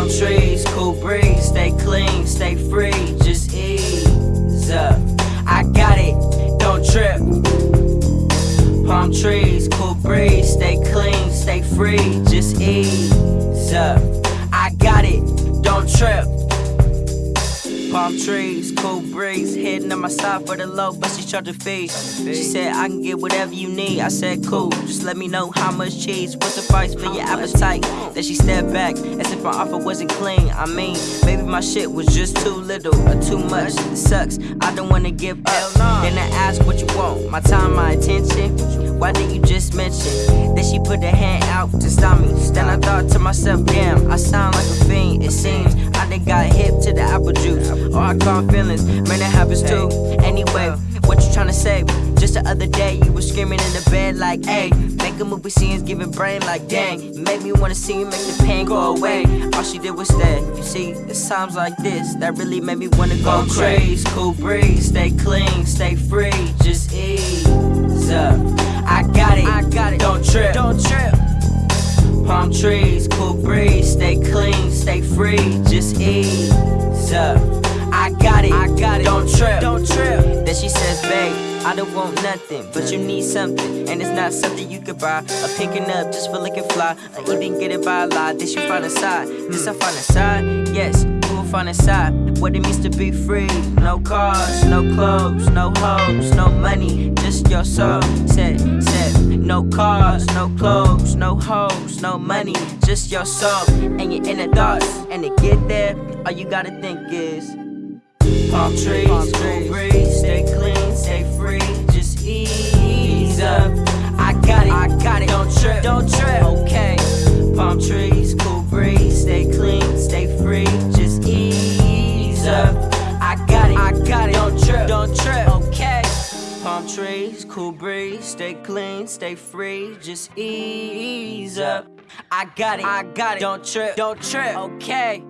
Palm trees, cool breeze, stay clean, stay free, just ease up. I got it, don't trip. Palm trees, cool breeze, stay clean, stay free, just ease up. I got it, don't trip. Palm trees, cool breeze, hitting on my side for the low, but she charging fees. She said I can get whatever you need. I said cool, just let me know how much cheese will suffice for your appetite. Then she stepped back as if my offer wasn't clean. I mean, maybe my shit was just too little or too much. It sucks, I don't wanna give up. Then I asked what you want, my time, my attention. Why didn't you just mention? Then she put her hand out to stop me. Then I thought to myself, damn, I sound like a fiend. It seems I done got the apple juice. Or I caught feelings, man, that happens too. Anyway, what you tryna say? Just the other day, you were screaming in the bed like, hey, make a movie scenes, giving brain like, dang. You make me wanna see you make the pain go away. All she did was stay. You see, it's times like this that really made me wanna go crazy. Cool breeze, stay clean, stay free, just ease up. I got it, I got it, don't trip, don't trip. Palm trees, cool breeze, stay clean, stay free, just ease up. I got it, I got it, don't trip, don't trip. Then she says, babe, I don't want nothing, but you need something, and it's not something you could buy. Or picking up just for looking fly, or even get it by a lie. This you find a side, this I find a side, yes. You will find a side, what it means to be free. No cars, no clothes, no hoes, no money, just your soul. Said, said, no cars, no clothes, no hoes, no money, just your soul and your inner thoughts. And to get there, all you gotta think is palm trees, cool breeze, stay clean, stay free, just ease up. I got it, I got it, don't trip, don't trip, okay. Palm trees, cool breeze, stay clean, stay free, just ease up. I got it, I got it, don't trip, don't trip, okay.